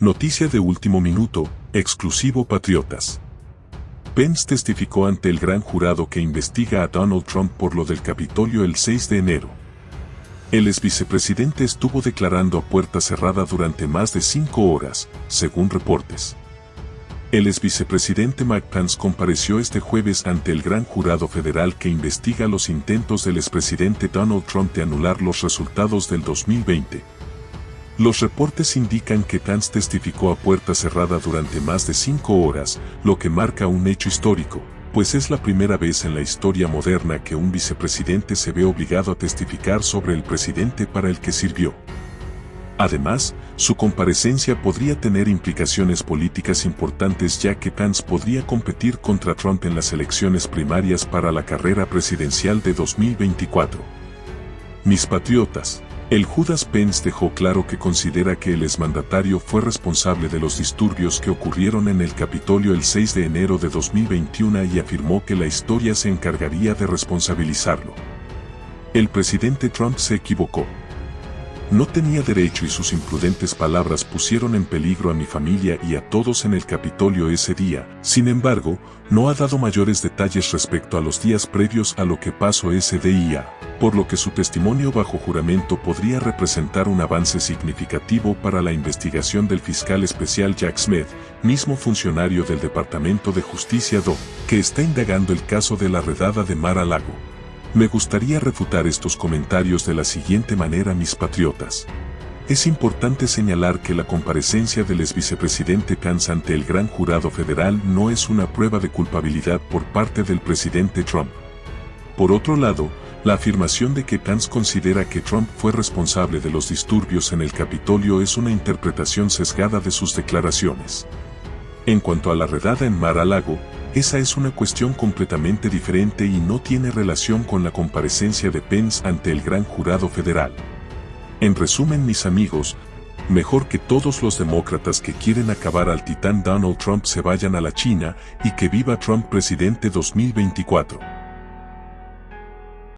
Noticia de último minuto, exclusivo Patriotas. Pence testificó ante el gran jurado que investiga a Donald Trump por lo del Capitolio el 6 de enero. El ex vicepresidente estuvo declarando a puerta cerrada durante más de cinco horas, según reportes. El ex vicepresidente Mike Pence compareció este jueves ante el gran jurado federal que investiga los intentos del expresidente Donald Trump de anular los resultados del 2020. Los reportes indican que Pence testificó a puerta cerrada durante más de cinco horas, lo que marca un hecho histórico, pues es la primera vez en la historia moderna que un vicepresidente se ve obligado a testificar sobre el presidente para el que sirvió. Además, su comparecencia podría tener implicaciones políticas importantes ya que Pence podría competir contra Trump en las elecciones primarias para la carrera presidencial de 2024. Mis patriotas, el Judas Pence dejó claro que considera que el exmandatario fue responsable de los disturbios que ocurrieron en el Capitolio el 6 de enero de 2021 y afirmó que la historia se encargaría de responsabilizarlo. El presidente Trump se equivocó. No tenía derecho y sus imprudentes palabras pusieron en peligro a mi familia y a todos en el Capitolio ese día. Sin embargo, no ha dado mayores detalles respecto a los días previos a lo que pasó ese día, por lo que su testimonio bajo juramento podría representar un avance significativo para la investigación del fiscal especial Jack Smith, mismo funcionario del Departamento de Justicia DO, que está indagando el caso de la redada de Mar a Lago. Me gustaría refutar estos comentarios de la siguiente manera mis patriotas. Es importante señalar que la comparecencia del ex vicepresidente Pence ante el gran jurado federal no es una prueba de culpabilidad por parte del presidente Trump. Por otro lado, la afirmación de que Pence considera que Trump fue responsable de los disturbios en el Capitolio es una interpretación sesgada de sus declaraciones. En cuanto a la redada en Mar-a-Lago, esa es una cuestión completamente diferente y no tiene relación con la comparecencia de Pence ante el gran jurado federal. En resumen mis amigos, mejor que todos los demócratas que quieren acabar al titán Donald Trump se vayan a la China y que viva Trump presidente 2024.